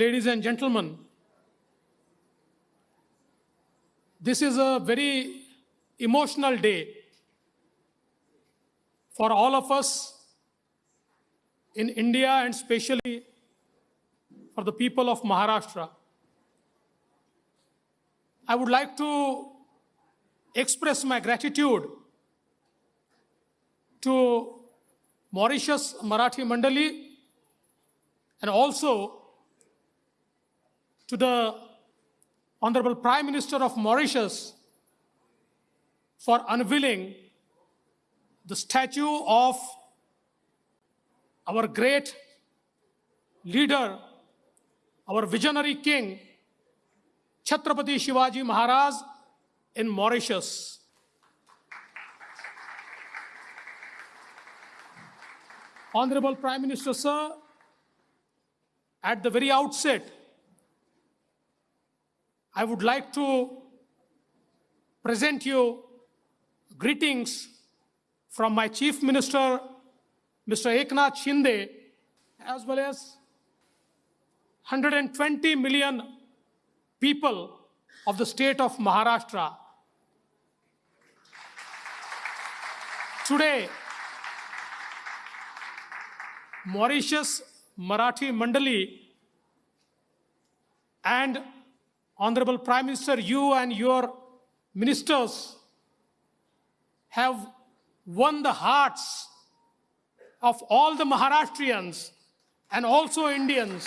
ladies and gentlemen, this is a very emotional day for all of us in India and especially for the people of Maharashtra. I would like to express my gratitude to Mauritius Marathi Mandali and also to the Honorable Prime Minister of Mauritius for unveiling the statue of our great leader, our visionary king, Chhatrapati Shivaji Maharaj in Mauritius. Honorable Prime Minister, sir, at the very outset, I would like to present you greetings from my Chief Minister, Mr. Eknath Shinde, as well as 120 million people of the state of Maharashtra. Today, Mauritius Marathi Mandali and Honorable Prime Minister, you and your ministers have won the hearts of all the Maharashtrians and also Indians.